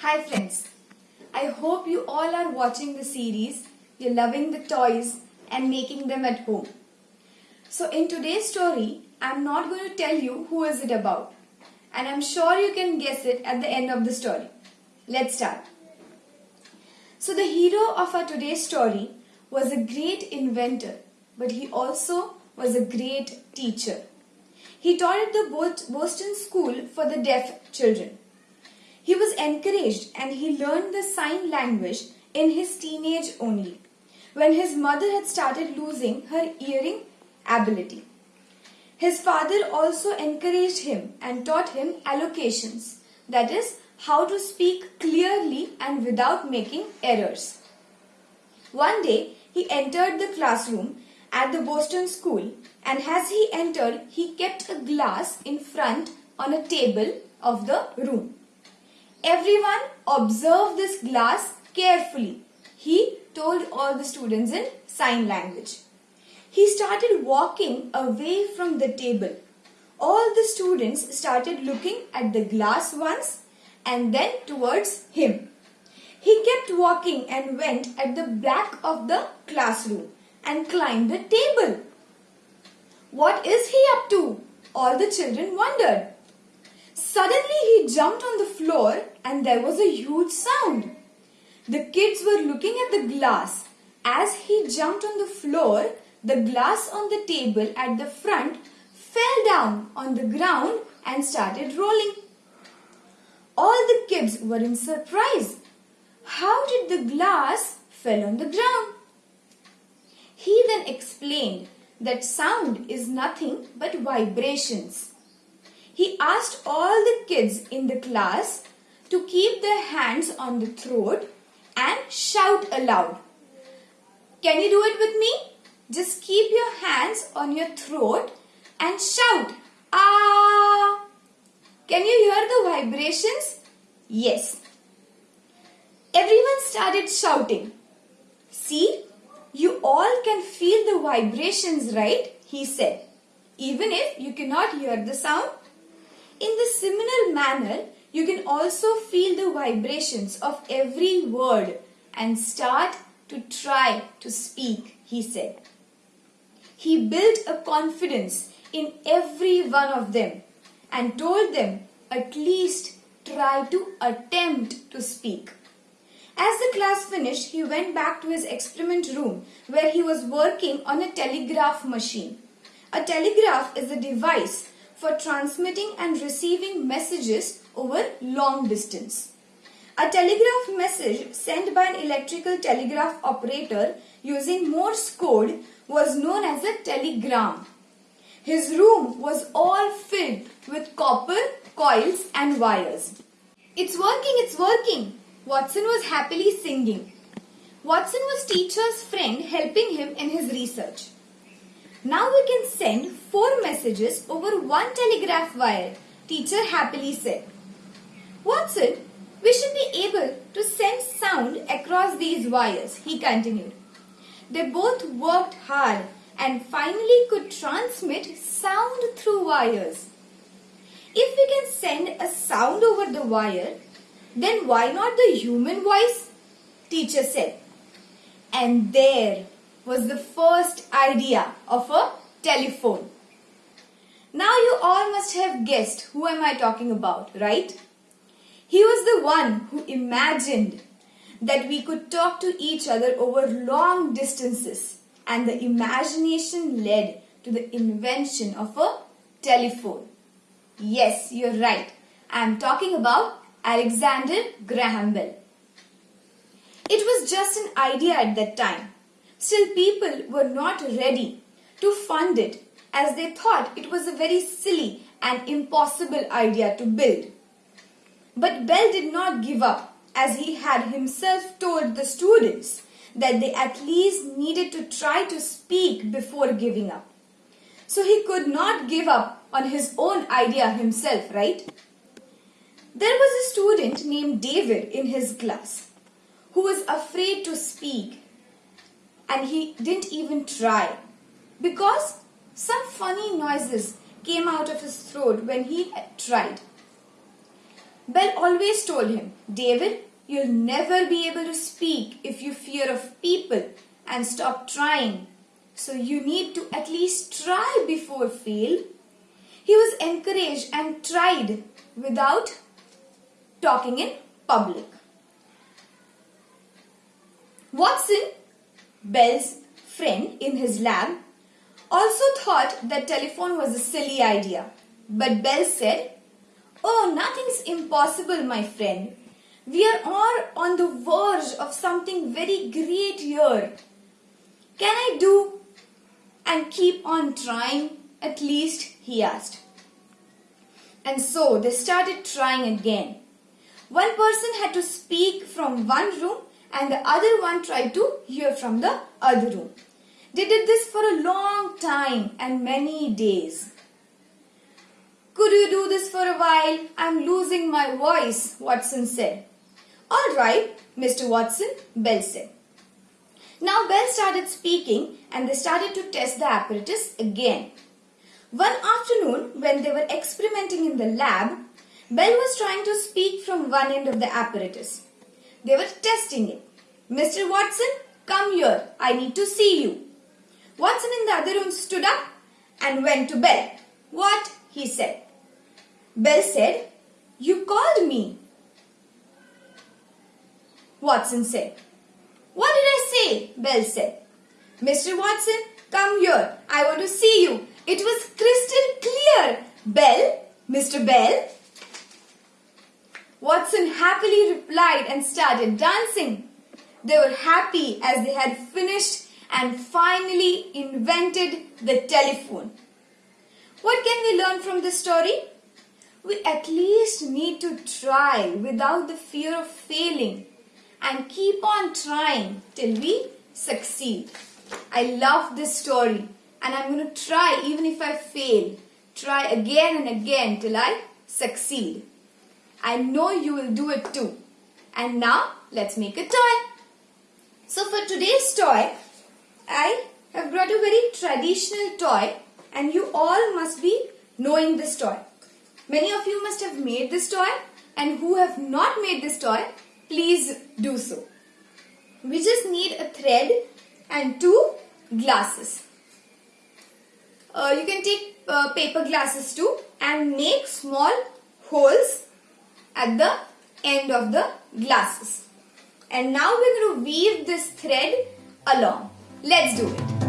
Hi friends, I hope you all are watching the series, you're loving the toys and making them at home. So in today's story, I'm not going to tell you who is it about and I'm sure you can guess it at the end of the story. Let's start. So the hero of our today's story was a great inventor but he also was a great teacher. He taught at the Boston School for the Deaf Children. He was encouraged and he learned the sign language in his teenage only, when his mother had started losing her hearing ability. His father also encouraged him and taught him allocations, that is, how to speak clearly and without making errors. One day, he entered the classroom at the Boston school and as he entered, he kept a glass in front on a table of the room. Everyone observe this glass carefully. He told all the students in sign language. He started walking away from the table. All the students started looking at the glass once and then towards him. He kept walking and went at the back of the classroom and climbed the table. What is he up to? All the children wondered. Suddenly he jumped on the floor and there was a huge sound. The kids were looking at the glass. As he jumped on the floor, the glass on the table at the front fell down on the ground and started rolling. All the kids were in surprise. How did the glass fell on the ground? He then explained that sound is nothing but vibrations. He asked all the kids in the class to keep their hands on the throat and shout aloud. Can you do it with me? Just keep your hands on your throat and shout Ah! Can you hear the vibrations? Yes. Everyone started shouting. See, you all can feel the vibrations, right? He said. Even if you cannot hear the sound, in the similar manner, you can also feel the vibrations of every word and start to try to speak, he said. He built a confidence in every one of them and told them at least try to attempt to speak. As the class finished, he went back to his experiment room where he was working on a telegraph machine. A telegraph is a device for transmitting and receiving messages over long distance. A telegraph message sent by an electrical telegraph operator using Morse code was known as a telegram. His room was all filled with copper, coils and wires. It's working, it's working. Watson was happily singing. Watson was teacher's friend helping him in his research. Now we can send four messages over one telegraph wire, teacher happily said. Watson, we should be able to send sound across these wires, he continued. They both worked hard and finally could transmit sound through wires. If we can send a sound over the wire, then why not the human voice? Teacher said. And there was the first idea of a telephone. Now you all must have guessed who am I talking about, right? He was the one who imagined that we could talk to each other over long distances and the imagination led to the invention of a telephone. Yes, you're right. I am talking about Alexander Graham Bell. It was just an idea at that time. Still people were not ready to fund it as they thought it was a very silly and impossible idea to build. But Bell did not give up as he had himself told the students that they at least needed to try to speak before giving up. So he could not give up on his own idea himself, right? There was a student named David in his class who was afraid to speak and he didn't even try because some funny noises came out of his throat when he tried. Bell always told him, David, you'll never be able to speak if you fear of people and stop trying. So you need to at least try before fail. He was encouraged and tried without talking in public. Watson, Bell's friend in his lab, also thought that telephone was a silly idea. But Bell said, Oh, nothing's impossible, my friend. We are all on the verge of something very great here. Can I do and keep on trying? At least, he asked. And so they started trying again. One person had to speak from one room and the other one tried to hear from the other room. They did this for a long time and many days. Could you do this for a while? I'm losing my voice, Watson said. All right, Mr. Watson, Bell said. Now Bell started speaking and they started to test the apparatus again. One afternoon, when they were experimenting in the lab, Bell was trying to speak from one end of the apparatus. They were testing it. Mr. Watson, come here. I need to see you. Watson in the other room stood up and went to Bell. What? he said. Bell said, You called me. Watson said. What did I say? Bell said. Mr. Watson, come here. I want to see you. It was crystal clear. Bell, Mr. Bell. Watson happily replied and started dancing. They were happy as they had finished and finally invented the telephone. What can we learn from this story? we at least need to try without the fear of failing and keep on trying till we succeed. I love this story and I'm going to try even if I fail. Try again and again till I succeed. I know you will do it too. And now let's make a toy. So for today's toy, I have brought a very traditional toy and you all must be knowing this toy. Many of you must have made this toy and who have not made this toy, please do so. We just need a thread and two glasses. Uh, you can take uh, paper glasses too and make small holes at the end of the glasses. And now we're going to weave this thread along. Let's do it.